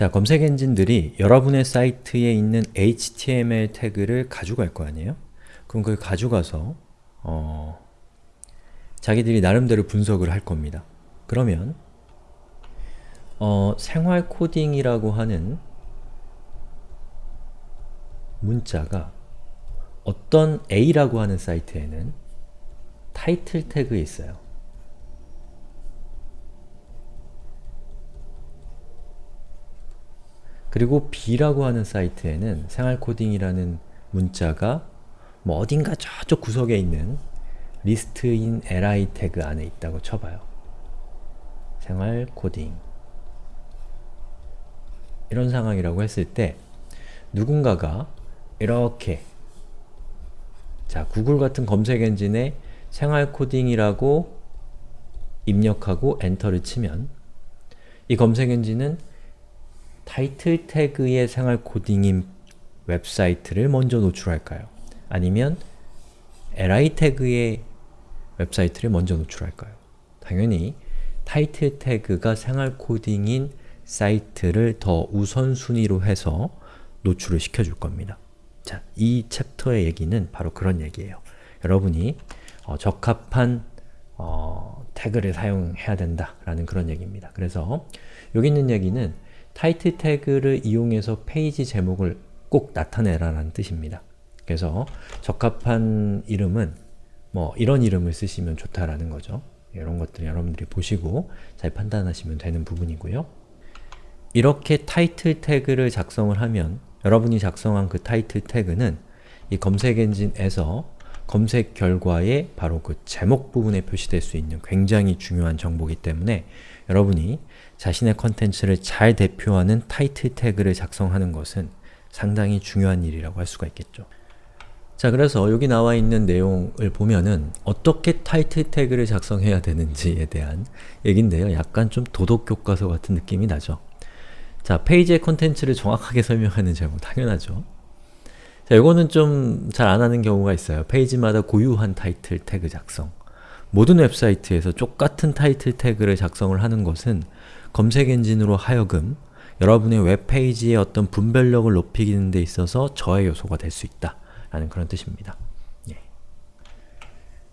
자, 검색 엔진들이 여러분의 사이트에 있는 HTML 태그를 가져갈 거 아니에요? 그럼 그걸 가져가서 어, 자기들이 나름대로 분석을 할 겁니다. 그러면 어, 생활 코딩이라고 하는 문자가 어떤 A라고 하는 사이트에는 타이틀 태그에 있어요. 그리고 B라고 하는 사이트에는 생활코딩이라는 문자가 뭐 어딘가 저쪽 구석에 있는 리스트인 li 태그 안에 있다고 쳐봐요. 생활코딩 이런 상황이라고 했을 때 누군가가 이렇게 자 구글 같은 검색 엔진에 생활코딩이라고 입력하고 엔터를 치면 이 검색 엔진은 타이틀 태그의 생활 코딩인 웹사이트를 먼저 노출할까요? 아니면 li 태그의 웹사이트를 먼저 노출할까요? 당연히 타이틀 태그가 생활 코딩인 사이트를 더 우선순위로 해서 노출을 시켜줄 겁니다. 자, 이 챕터의 얘기는 바로 그런 얘기예요. 여러분이 어, 적합한 어, 태그를 사용해야 된다라는 그런 얘기입니다. 그래서 여기 있는 얘기는 타이틀 태그를 이용해서 페이지 제목을 꼭 나타내라는 뜻입니다. 그래서 적합한 이름은 뭐 이런 이름을 쓰시면 좋다라는 거죠. 이런 것들 여러분들이 보시고 잘 판단하시면 되는 부분이고요. 이렇게 타이틀 태그를 작성을 하면 여러분이 작성한 그 타이틀 태그는 이 검색 엔진에서 검색 결과에 바로 그 제목 부분에 표시될 수 있는 굉장히 중요한 정보이기 때문에 여러분이 자신의 컨텐츠를 잘 대표하는 타이틀 태그를 작성하는 것은 상당히 중요한 일이라고 할 수가 있겠죠. 자 그래서 여기 나와 있는 내용을 보면은 어떻게 타이틀 태그를 작성해야 되는지에 대한 얘긴데요. 약간 좀 도덕교과서 같은 느낌이 나죠. 자, 페이지의 컨텐츠를 정확하게 설명하는 제목, 당연하죠. 자, 이거는 좀 잘 안하는 경우가 있어요. 페이지마다 고유한 타이틀 태그 작성 모든 웹사이트에서 똑같은 타이틀 태그를 작성을 하는 것은 검색 엔진으로 하여금 여러분의 웹페이지의 어떤 분별력을 높이는 데 있어서 저해 요소가 될 수 있다 라는 그런 뜻입니다. 예.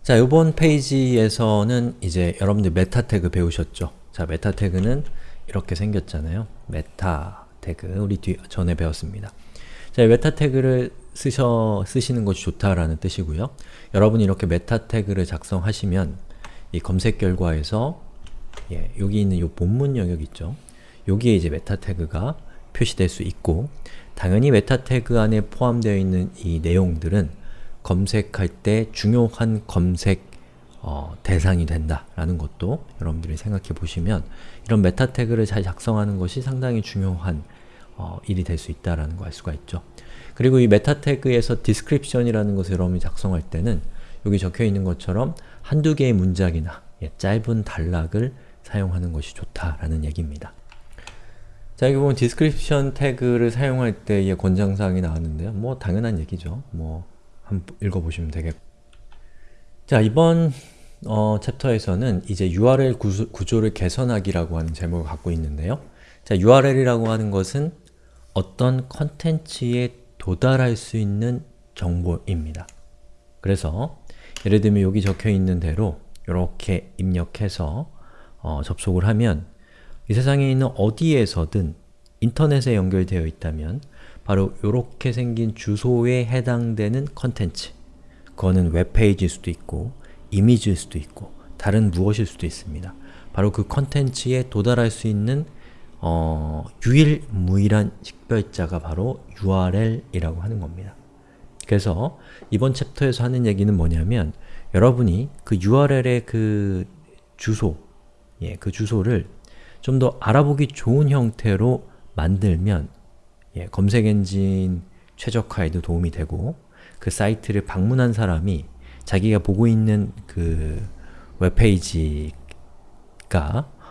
자, 이번 페이지에서는 이제 여러분들 meta 태그 배우셨죠? 자, meta 태그는 이렇게 생겼잖아요. meta 태그, 우리 뒤, 전에 배웠습니다. 자, meta 태그를 쓰셔, 쓰시는 것이 좋다라는 뜻이고요. 여러분이 이렇게 meta 태그를 작성하시면 이 검색 결과에서 예, 여기 있는 이 본문 영역 있죠? 여기에 이제 meta 태그가 표시될 수 있고 당연히 meta 태그 안에 포함되어 있는 이 내용들은 검색할 때 중요한 검색 어, 대상이 된다라는 것도 여러분들이 생각해 보시면 이런 meta 태그를 잘 작성하는 것이 상당히 중요한 어, 일이 될 수 있다라는 거알 수가 있죠. 그리고 이 meta 태그에서 description이라는 것을 여러분이 작성할 때는 여기 적혀 있는 것처럼 한두 개의 문장이나 예, 짧은 단락을 사용하는 것이 좋다라는 얘기입니다. 자, 여기 보면 description 태그를 사용할 때의 권장사항이 나왔는데요. 뭐 당연한 얘기죠. 뭐 한번 읽어보시면 되겠고 자, 이번 어, 챕터에서는 이제 URL 구조, 구조를 개선하기라고 하는 제목을 갖고 있는데요. 자, URL이라고 하는 것은 어떤 컨텐츠에 도달할 수 있는 정보입니다. 그래서 예를 들면 여기 적혀 있는 대로 이렇게 입력해서 어, 접속을 하면 이 세상에 있는 어디에서든 인터넷에 연결되어 있다면 바로 이렇게 생긴 주소에 해당되는 컨텐츠 그거는 웹페이지일 수도 있고 이미지일 수도 있고 다른 무엇일 수도 있습니다. 바로 그 컨텐츠에 도달할 수 있는 어, 유일무이한 식별자가 바로 URL이라고 하는 겁니다. 그래서 이번 챕터에서 하는 얘기는 뭐냐면 여러분이 그 URL의 그 주소, 예, 그 주소를 좀 더 알아보기 좋은 형태로 만들면 예, 검색 엔진 최적화에도 도움이 되고 그 사이트를 방문한 사람이 자기가 보고 있는 그 웹페이지가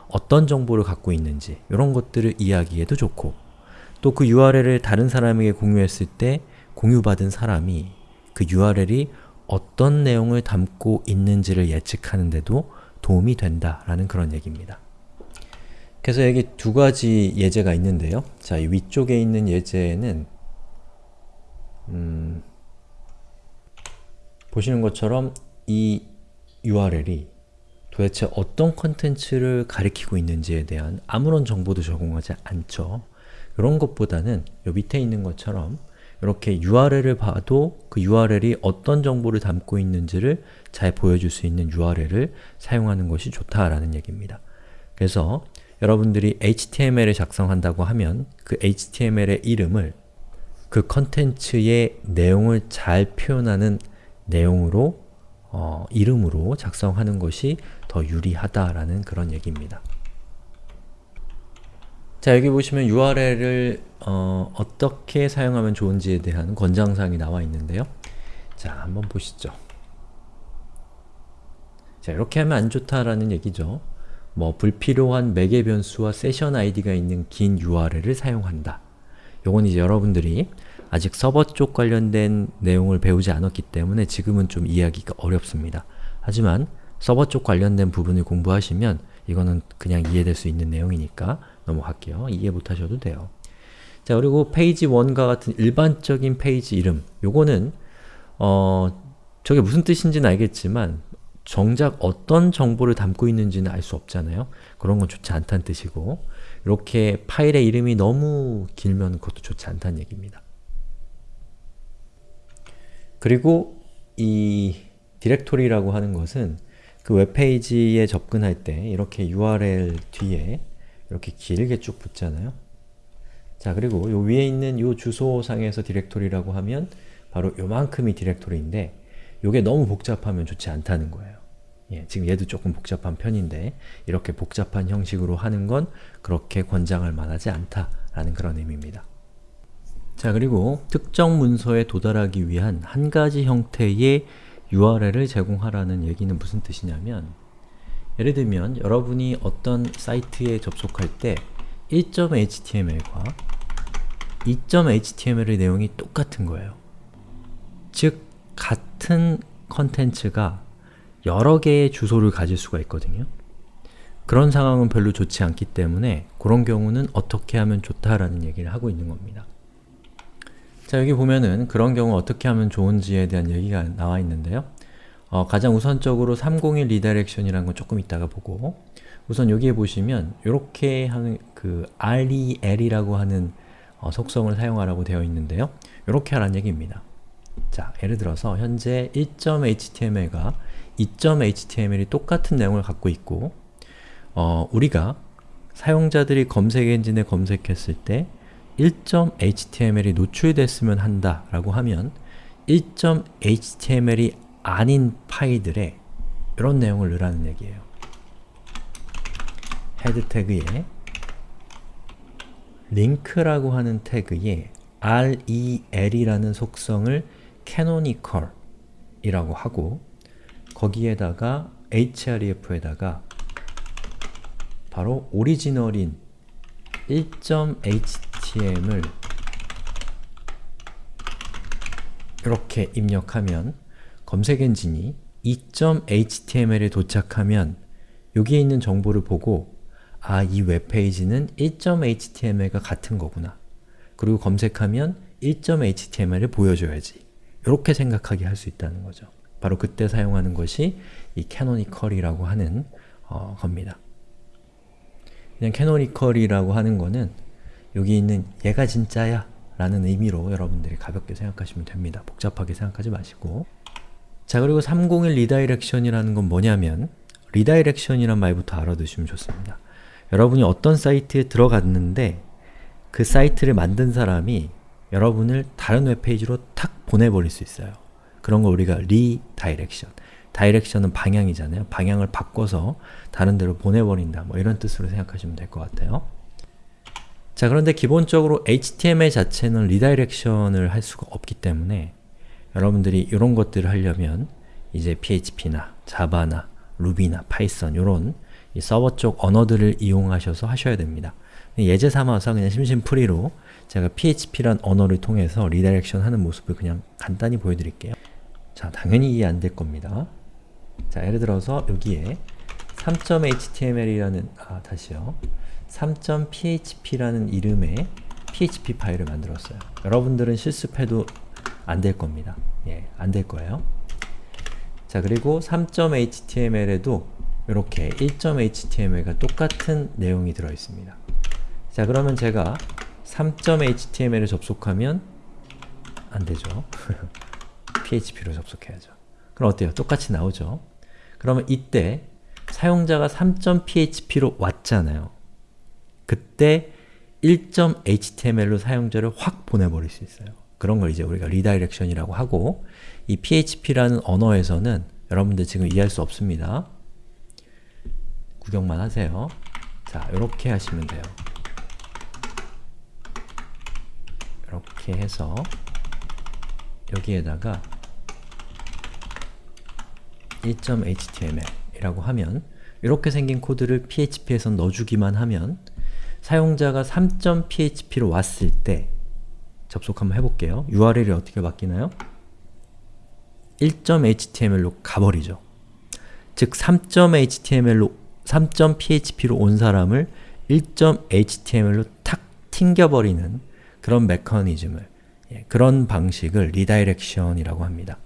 어떤 정보를 갖고 있는지 이런 것들을 이야기해도 좋고 또 그 URL을 다른 사람에게 공유했을 때 공유받은 사람이 그 URL이 어떤 내용을 담고 있는지를 예측하는 데도 도움이 된다라는 그런 얘기입니다. 그래서 여기 두 가지 예제가 있는데요. 자, 이 위쪽에 있는 예제는 음, 보시는 것처럼 이 URL이 도대체 어떤 컨텐츠를 가리키고 있는지에 대한 아무런 정보도 제공하지 않죠. 이런 것보다는 요 밑에 있는 것처럼 이렇게 URL을 봐도 그 URL이 어떤 정보를 담고 있는지를 잘 보여줄 수 있는 URL을 사용하는 것이 좋다라는 얘기입니다. 그래서 여러분들이 HTML을 작성한다고 하면 그 HTML의 이름을 그 컨텐츠의 내용을 잘 표현하는 내용으로 어, 이름으로 작성하는 것이 더 유리하다라는 그런 얘기입니다. 자 여기 보시면 URL을 어, 어떻게 사용하면 좋은지에 대한 권장사항이 나와 있는데요. 자 한번 보시죠. 자 이렇게 하면 안 좋다라는 얘기죠. 뭐 불필요한 매개 변수와 세션 아이디가 있는 긴 URL을 사용한다. 요건 이제 여러분들이 아직 서버 쪽 관련된 내용을 배우지 않았기 때문에 지금은 좀 이해하기가 어렵습니다. 하지만 서버 쪽 관련된 부분을 공부하시면 이거는 그냥 이해될 수 있는 내용이니까 넘어갈게요. 이해 못하셔도 돼요. 자 그리고 페이지 1과 같은 일반적인 페이지 이름 요거는 어 저게 무슨 뜻인지는 알겠지만 정작 어떤 정보를 담고 있는지는 알 수 없잖아요. 그런 건 좋지 않다는 뜻이고 이렇게 파일의 이름이 너무 길면 그것도 좋지 않다는 얘기입니다. 그리고 이 디렉토리라고 하는 것은 그 웹페이지에 접근할 때 이렇게 URL 뒤에 이렇게 길게 쭉 붙잖아요. 자 그리고 요 위에 있는 요 주소상에서 디렉토리라고 하면 바로 요만큼이 디렉토리인데 요게 너무 복잡하면 좋지 않다는 거예요. 예, 지금 얘도 조금 복잡한 편인데 이렇게 복잡한 형식으로 하는 건 그렇게 권장할 만하지 않다라는 그런 의미입니다. 자 그리고 특정 문서에 도달하기 위한 한 가지 형태의 URL을 제공하라는 얘기는 무슨 뜻이냐면 예를 들면 여러분이 어떤 사이트에 접속할 때 1.html과 2.html의 내용이 똑같은 거예요. 즉, 같은 컨텐츠가 여러 개의 주소를 가질 수가 있거든요. 그런 상황은 별로 좋지 않기 때문에 그런 경우는 어떻게 하면 좋다라는 얘기를 하고 있는 겁니다. 자 여기 보면은 그런 경우 어떻게 하면 좋은지에 대한 얘기가 나와 있는데요. 어, 가장 우선적으로 301 redirection이라는 건 조금 이따가 보고 우선 여기에 보시면 이렇게 하는 그 rel이라고 하는 어, 속성을 사용하라고 되어 있는데요. 이렇게 하라는 얘기입니다. 자, 예를 들어서 현재 1.html과 2.html이 똑같은 내용을 갖고 있고 어, 우리가 사용자들이 검색 엔진에 검색했을 때 1.html이 노출됐으면 한다 라고 하면 1.html이 아닌 파일들에 이런 내용을 넣으라는 얘기예요. 헤드 태그에 링크라고 하는 태그에 rel이라는 속성을 canonical 이라고 하고 거기에다가 href에다가 바로 오리지널인 1.html 이렇게 입력하면 검색 엔진이 2.html에 도착하면 여기에 있는 정보를 보고 아, 이 웹페이지는 1.html과 같은 거구나. 그리고 검색하면 1.html을 보여줘야지. 이렇게 생각하게 할 수 있다는 거죠. 바로 그때 사용하는 것이 이 canonical이라고 하는 어, 겁니다. 그냥 canonical이라고 하는 거는 여기 있는 얘가 진짜야 라는 의미로 여러분들이 가볍게 생각하시면 됩니다. 복잡하게 생각하지 마시고 자 그리고 301 redirection이라는 건 뭐냐면 redirection이란 말부터 알아두시면 좋습니다. 여러분이 어떤 사이트에 들어갔는데 그 사이트를 만든 사람이 여러분을 다른 웹페이지로 탁 보내버릴 수 있어요. 그런 걸 우리가 redirection direction은 방향이잖아요. 방향을 바꿔서 다른 데로 보내버린다. 뭐 이런 뜻으로 생각하시면 될 것 같아요. 자 그런데 기본적으로 HTML 자체는 redirection을 할 수가 없기 때문에 여러분들이 이런 것들을 하려면 이제 PHP나 자바나 루비나 파이썬 이런 서버 쪽 언어들을 이용하셔서 하셔야 됩니다. 예제 삼아서 그냥 심심풀이로 제가 PHP란 언어를 통해서 redirection 하는 모습을 그냥 간단히 보여드릴게요. 자, 당연히 이해 안 될 겁니다. 자, 예를 들어서 여기에 3.html이라는 아, 다시요. 3.php라는 이름의 php 파일을 만들었어요. 여러분들은 실습해도 안 될 겁니다. 예, 안 될 거예요. 자, 그리고 3.html에도 이렇게 1.html과 똑같은 내용이 들어있습니다. 자, 그러면 제가 3.html에 접속하면 안 되죠. php로 접속해야죠. 그럼 어때요? 똑같이 나오죠? 그러면 이때 사용자가 3.php로 왔잖아요. 그때 1.html로 사용자를 확 보내버릴 수 있어요. 그런 걸 이제 우리가 redirection이라고 하고 이 php라는 언어에서는 여러분들 지금 이해할 수 없습니다. 구경만 하세요. 자, 이렇게 하시면 돼요. 이렇게 해서 여기에다가 1.html 이라고 하면 이렇게 생긴 코드를 php에서 넣어주기만 하면 사용자가 3.php로 왔을 때 접속 한번 해볼게요. URL이 어떻게 바뀌나요? 1.html로 가버리죠. 즉 3.html로 3.php로 온 사람을 1.html로 탁 튕겨버리는 그런 메커니즘을 예, 그런 방식을 redirection이라고 합니다.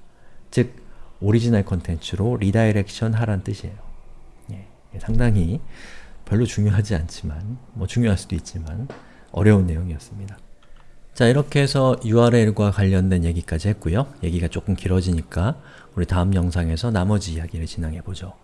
즉 오리지널 컨텐츠로 redirection 하란 뜻이에요. 예, 상당히 별로 중요하지 않지만 뭐 중요할 수도 있지만 어려운 내용이었습니다. 자 이렇게 해서 URL과 관련된 얘기까지 했고요. 얘기가 조금 길어지니까 우리 다음 영상에서 나머지 이야기를 진행해 보죠.